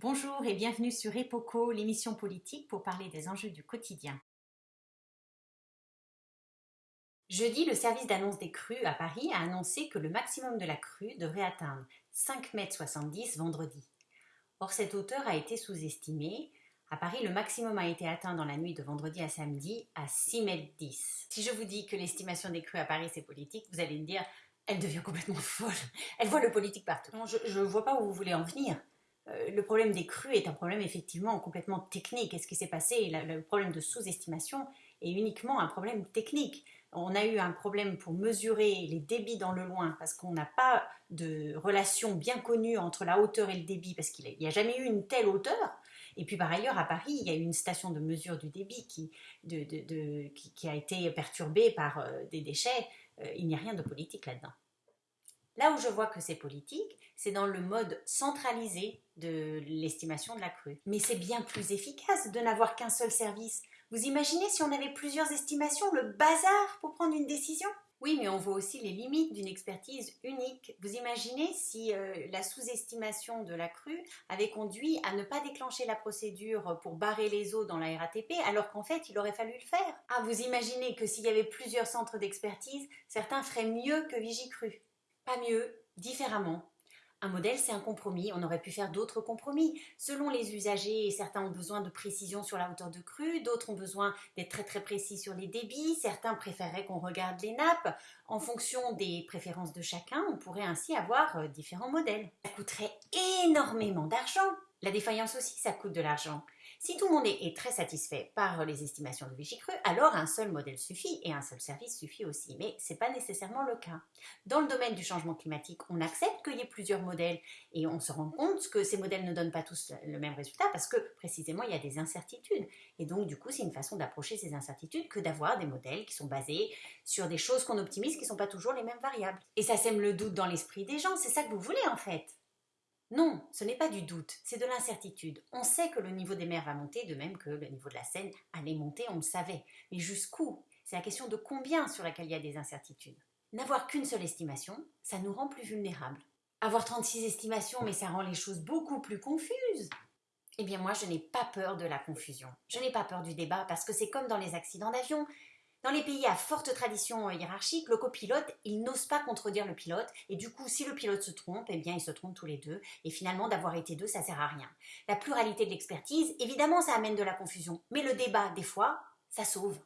Bonjour et bienvenue sur EPOCO, l'émission politique pour parler des enjeux du quotidien. Jeudi, le service d'annonce des crues à Paris a annoncé que le maximum de la crue devrait atteindre 5,70 m vendredi. Or, cette hauteur a été sous-estimée. À Paris, le maximum a été atteint dans la nuit de vendredi à samedi à 6,10 m. Si je vous dis que l'estimation des crues à Paris c'est politique, vous allez me dire elle devient complètement folle. Elle voit le politique partout. je ne vois pas où vous voulez en venir. Euh, le problème des crues est un problème effectivement complètement technique. Et ce qui s'est passé, le problème de sous-estimation est uniquement un problème technique. On a eu un problème pour mesurer les débits dans le loin parce qu'on n'a pas de relation bien connue entre la hauteur et le débit parce qu'il n'y a jamais eu une telle hauteur. Et puis par ailleurs, à Paris, il y a eu une station de mesure du débit qui, a été perturbée par euh, des déchets. Euh, il n'y a rien de politique là-dedans. Là où je vois que c'est politique, c'est dans le mode centralisé de l'estimation de la crue. Mais c'est bien plus efficace de n'avoir qu'un seul service. Vous imaginez si on avait plusieurs estimations, le bazar pour prendre une décision? Oui, mais on voit aussi les limites d'une expertise unique. Vous imaginez si euh, la sous-estimation de la crue avait conduit à ne pas déclencher la procédure pour barrer les eaux dans la RATP, alors qu'en fait, il aurait fallu le faire. Ah, vous imaginez que s'il y avait plusieurs centres d'expertise, certains feraient mieux que Vigicru. Pas mieux, différemment. Un modèle, c'est un compromis. On aurait pu faire d'autres compromis. Selon les usagers, certains ont besoin de précision sur la hauteur de crue, d'autres ont besoin d'être très très précis sur les débits, certains préféreraient qu'on regarde les nappes. En fonction des préférences de chacun, on pourrait ainsi avoir euh, différents modèles. Ça coûterait énormément d'argent. La défaillance aussi, ça coûte de l'argent. Si tout le monde est, très satisfait par les estimations de Vigicru, alors un seul modèle suffit et un seul service suffit aussi. Mais ce n'est pas nécessairement le cas. Dans le domaine du changement climatique, on accepte qu'il y ait plusieurs modèles et on se rend compte que ces modèles ne donnent pas tous le même résultat parce que précisément il y a des incertitudes. Et donc du coup, c'est une façon d'approcher ces incertitudes que d'avoir des modèles qui sont basés sur des choses qu'on optimise qui ne sont pas toujours les mêmes variables. Et ça sème le doute dans l'esprit des gens, c'est ça que vous voulez en fait. Non, ce n'est pas du doute, c'est de l'incertitude. On sait que le niveau des mers va monter, de même que le niveau de la Seine allait monter, on le savait. Mais jusqu'où? C'est la question de combien sur laquelle il y a des incertitudes. N'avoir qu'une seule estimation, ça nous rend plus vulnérables. Avoir 36 estimations, mais ça rend les choses beaucoup plus confuses. Eh bien moi, je n'ai pas peur de la confusion. Je n'ai pas peur du débat parce que c'est comme dans les accidents d'avion. Dans les pays à forte tradition hiérarchique, le copilote, il n'ose pas contredire le pilote, et du coup, si le pilote se trompe, eh bien, ils se trompent tous les deux, et finalement, d'avoir été deux, ça sert à rien. La pluralité de l'expertise, évidemment, ça amène de la confusion, mais le débat, des fois, ça sauve.